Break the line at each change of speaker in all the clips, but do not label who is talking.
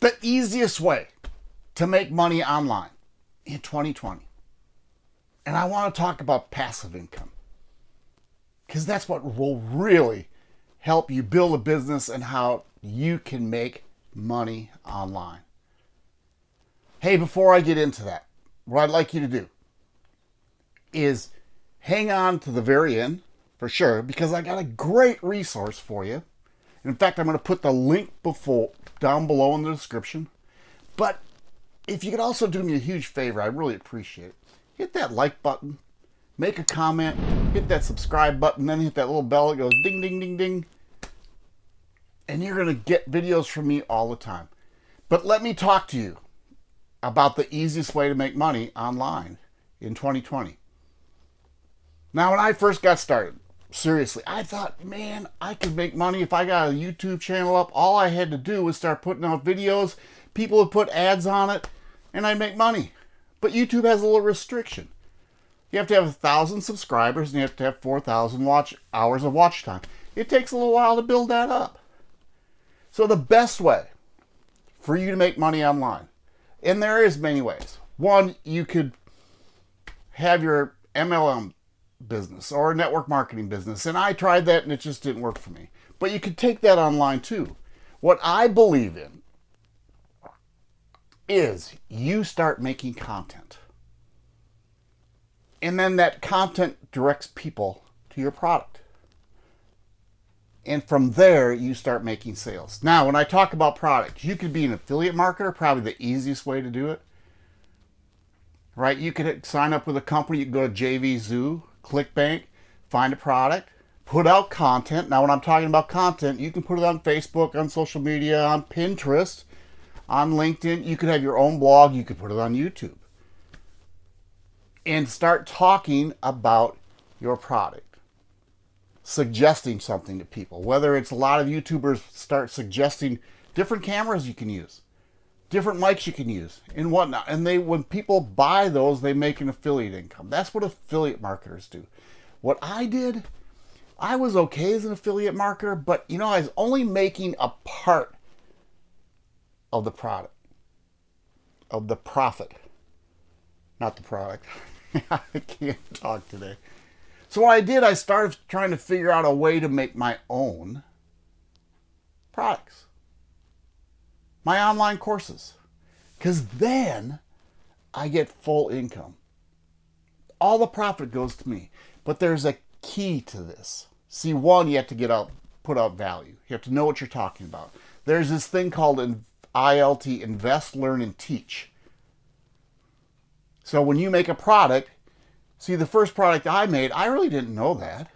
the easiest way to make money online in 2020. And I want to talk about passive income because that's what will really help you build a business and how you can make money online. Hey, before I get into that, what I'd like you to do is hang on to the very end for sure because I got a great resource for you. In fact, I'm going to put the link before down below in the description. But if you could also do me a huge favor, I really appreciate it. Hit that like button, make a comment, hit that subscribe button, then hit that little bell that goes ding, ding, ding, ding. And you're going to get videos from me all the time. But let me talk to you about the easiest way to make money online in 2020. Now, when I first got started, seriously, I thought, man, I could make money if I got a YouTube channel up. All I had to do was start putting out videos. People would put ads on it, and I'd make money. But YouTube has a little restriction. You have to have a thousand subscribers, and you have to have 4,000 watch hours of watch time. It takes a little while to build that up. So the best way for you to make money online, and there is many ways. One, you could have your MLM business or a network marketing business. And I tried that and it just didn't work for me. But you could take that online too. What I believe in is you start making content. And then that content directs people to your product. And from there, you start making sales. Now, when I talk about products, you could be an affiliate marketer, probably the easiest way to do it. Right? You could sign up with a company. You can go to JVZoo ClickBank, find a product, put out content. Now, when I'm talking about content, you can put it on Facebook, on social media, on Pinterest, on LinkedIn. You could have your own blog. You could put it on YouTube. And start talking about your product. Suggesting something to people. Whether it's a lot of YouTubers start suggesting different cameras you can use different mics you can use and whatnot. And they, when people buy those, they make an affiliate income. That's what affiliate marketers do. What I did, I was okay as an affiliate marketer, but you know, I was only making a part of the product, of the profit, not the product. I can't talk today. So what I did, I started trying to figure out a way to make my own products my online courses because then I get full income. All the profit goes to me. But there's a key to this. See, one, you have to get out, put out value. You have to know what you're talking about. There's this thing called ILT, Invest, Learn, and Teach. So when you make a product, see the first product I made, I really didn't know that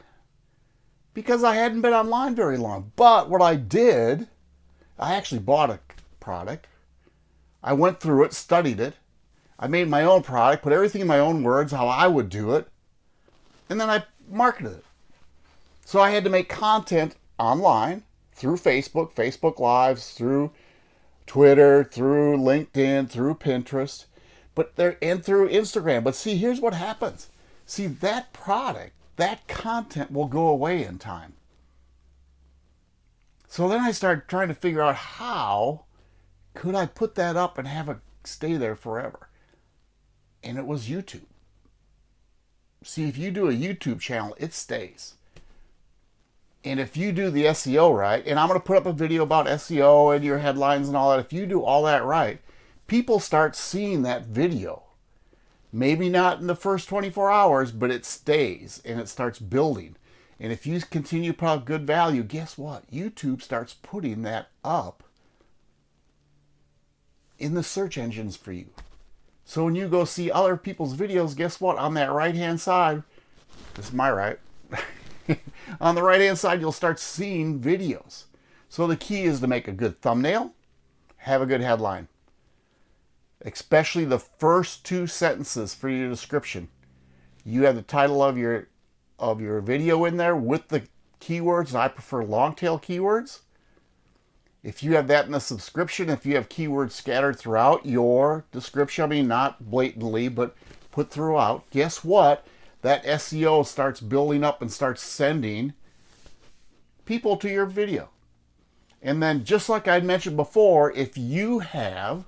because I hadn't been online very long. But what I did, I actually bought a product. I went through it, studied it. I made my own product, put everything in my own words, how I would do it, and then I marketed it. So I had to make content online through Facebook, Facebook Lives, through Twitter, through LinkedIn, through Pinterest, but there and through Instagram. But see, here's what happens. See, that product, that content will go away in time. So then I started trying to figure out how could I put that up and have it stay there forever? And it was YouTube. See, if you do a YouTube channel, it stays. And if you do the SEO right, and I'm going to put up a video about SEO and your headlines and all that, if you do all that right, people start seeing that video. Maybe not in the first 24 hours, but it stays and it starts building. And if you continue to put good value, guess what? YouTube starts putting that up in the search engines for you. So when you go see other people's videos, guess what? On that right-hand side, this is my right, on the right-hand side, you'll start seeing videos. So the key is to make a good thumbnail, have a good headline, especially the first two sentences for your description. You have the title of your of your video in there with the keywords. And I prefer long tail keywords. If you have that in the subscription, if you have keywords scattered throughout your description, I mean, not blatantly, but put throughout, guess what? That SEO starts building up and starts sending people to your video. And then, just like I mentioned before, if you have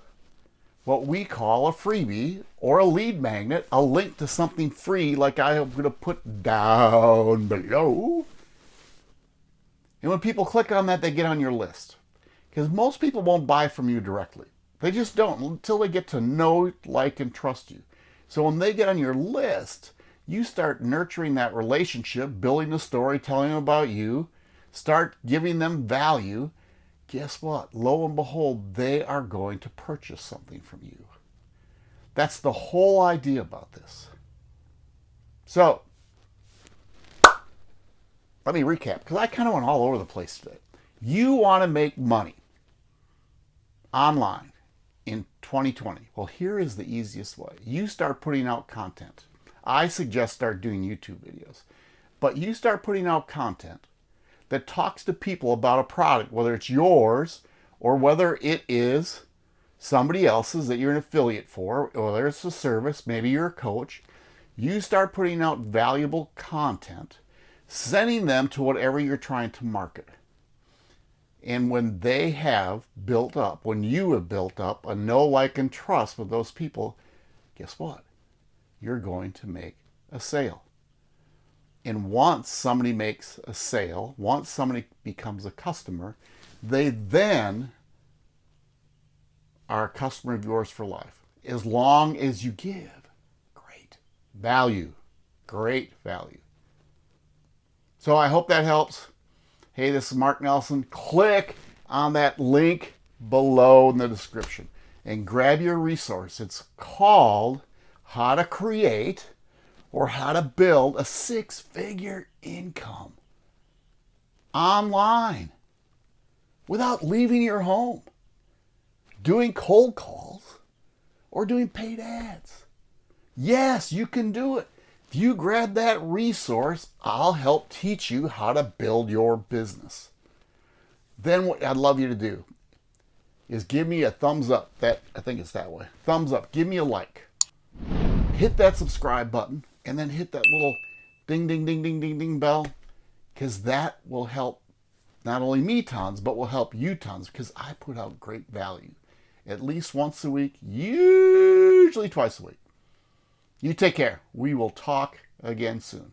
what we call a freebie or a lead magnet, a link to something free like I am going to put down below. And when people click on that, they get on your list. Because most people won't buy from you directly. They just don't until they get to know, like, and trust you. So when they get on your list, you start nurturing that relationship, building the story, telling them about you, start giving them value, guess what? Lo and behold, they are going to purchase something from you. That's the whole idea about this. So, let me recap because I kind of went all over the place today. You want to make money online in 2020. Well, here is the easiest way. You start putting out content. I suggest start doing YouTube videos. But you start putting out content that talks to people about a product, whether it's yours or whether it is somebody else's that you're an affiliate for, whether it's a service, maybe you're a coach, you start putting out valuable content, sending them to whatever you're trying to market. And when they have built up, when you have built up a know, like, and trust with those people, guess what? You're going to make a sale. And once somebody makes a sale, once somebody becomes a customer, they then are a customer of yours for life. As long as you give great value, great value. So I hope that helps. Hey, this is Mark Nelson. Click on that link below in the description and grab your resource. It's called How to Create or how to build a six figure income online without leaving your home, doing cold calls, or doing paid ads. Yes, you can do it. You grab that resource, I'll help teach you how to build your business. Then what I'd love you to do is give me a thumbs up. That I think it's that way. Thumbs up. Give me a like. Hit that subscribe button and then hit that little ding, ding, ding, ding, ding, ding bell because that will help not only me tons, but will help you tons because I put out great value at least once a week, usually twice a week. You take care. We will talk again soon.